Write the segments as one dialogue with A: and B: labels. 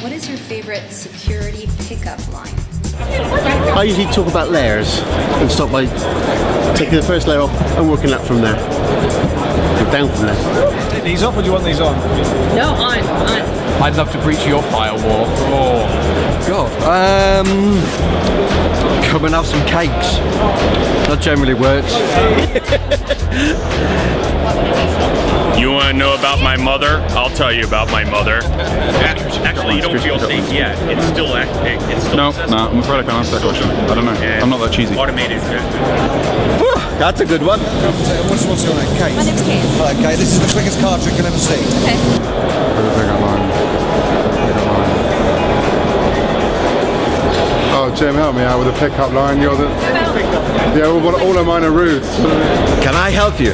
A: What is your favorite security pickup line?
B: I usually talk about layers and start by taking the first layer off and working up from there. Go down from there.
C: Take these off or do you want these on?
D: No, on, on.
E: I'd love to breach your firewall. Oh.
F: God, um, come and have some cakes. That generally works.
G: You want to know about my mother? I'll tell you about my mother. Actually, you don't feel safe yet. It's still active. It's still
E: No,
G: accessible.
E: no, I'm afraid I can't answer that question. I don't know.
G: Yeah.
E: I'm not that cheesy.
G: Automated.
F: That's a good one.
C: What's, what's your name? Kate?
D: My name's Kate.
C: Right, Kate, this is the quickest card trick you'll ever see.
H: Oh, Jim, help me out with a pickup line. You're the. Yeah, all, all of mine are rude.
F: Can I help you?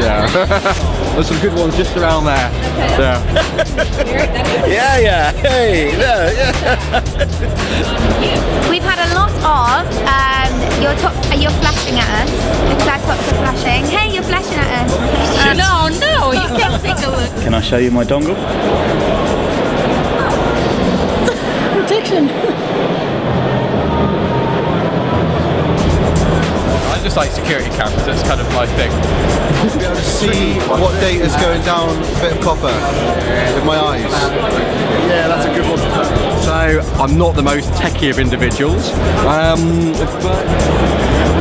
E: Yeah. There's some good ones just around there. Yeah.
F: Yeah, yeah. Hey, yeah, yeah.
I: We've had a lot of um, your top, uh, you're flashing at us because our tops are flashing. Hey, you're flashing at us. Um,
D: No, no, you can take a look.
G: Can I show you my dongle?
D: Protection.
E: I just like security cameras. That's kind of my thing.
C: To be able to see what data is going down a bit of copper with my eyes.
F: Yeah, that's a good one. So, I'm not the most techie of individuals. Um, but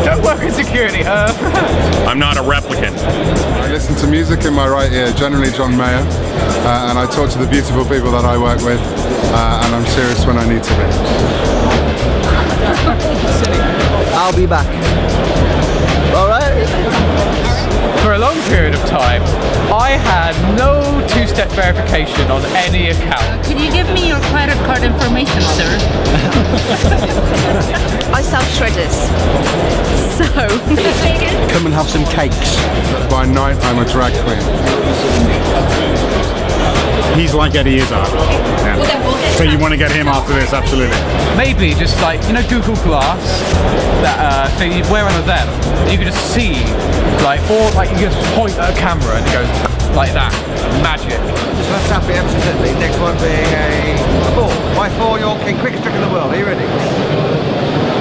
E: Don't work in security. Uh,
G: I'm not a replicant.
H: I listen to music in my right ear, generally John Mayer, uh, and I talk to the beautiful people that I work with, uh, and I'm serious when I need to be.
F: I'll be back. All right.
E: for a long period of time, I had no two-step verification on any account.
D: Uh, can you give me your credit card information, sir?
I: I sell shredders. So,
F: Come and have some cakes.
H: By night, I'm a drag queen.
J: He's like Eddie Izzard. Yeah. So you want to get him after this, absolutely.
E: Maybe just like you know Google Glass, that uh, you wear one of them, you can just see, like, or like you just point at a camera and it goes like that. Magic.
C: Just let's tap it absolutely. Next one being a four. My four, your king, quickest trick in the world. Are you ready?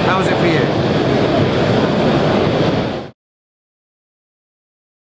C: How was it for you?